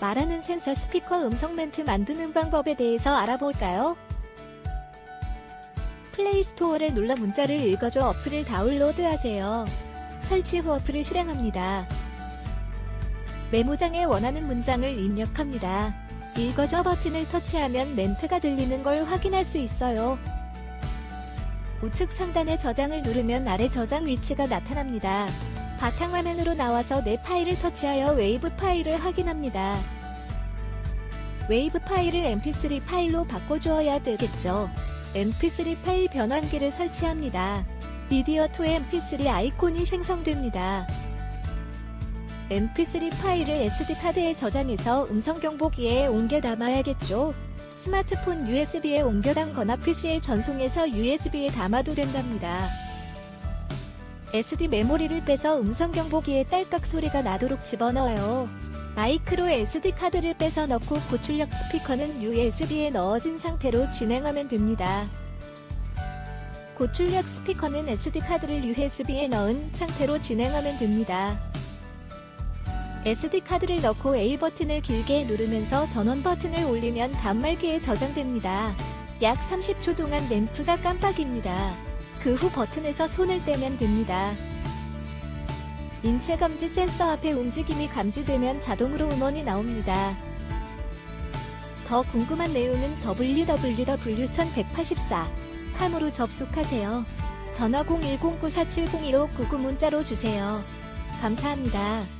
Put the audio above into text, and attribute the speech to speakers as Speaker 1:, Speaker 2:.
Speaker 1: 말하는 센서 스피커 음성 멘트 만드는 방법에 대해서 알아볼까요? 플레이스토어를 눌러 문자를 읽어줘 어플을 다운로드하세요. 설치 후 어플을 실행합니다. 메모장에 원하는 문장을 입력합니다. 읽어줘 버튼을 터치하면 멘트가 들리는 걸 확인할 수 있어요. 우측 상단의 저장을 누르면 아래 저장 위치가 나타납니다. 바탕화면으로 나와서 내 파일을 터치하여 웨이브 파일을 확인합니다. 웨이브 파일을 mp3 파일로 바꿔주어야 되겠죠. mp3 파일 변환기를 설치합니다. 미디어2 mp3 아이콘이 생성됩니다. mp3 파일을 SD카드에 저장해서 음성경보기에 옮겨 담아야겠죠. 스마트폰 USB에 옮겨 담거나 PC에 전송해서 USB에 담아도 된답니다. SD 메모리를 빼서 음성 경보기에 딸깍 소리가 나도록 집어넣어요. 마이크로 SD카드를 빼서 넣고 고출력 스피커는 USB에 넣어진 상태로 진행하면 됩니다. 고출력 스피커는 SD카드를 USB에 넣은 상태로 진행하면 됩니다. SD카드를 넣고 A 버튼을 길게 누르면서 전원 버튼을 올리면 단말기에 저장됩니다. 약 30초 동안 램프가 깜빡입니다. 그 후 버튼에서 손을 떼면 됩니다. 인체 감지 센서 앞에 움직임이 감지되면 자동으로 음원이 나옵니다. 더 궁금한 내용은 www.1184cam으로 접속하세요. 전화 01094701599 문자로 주세요. 감사합니다.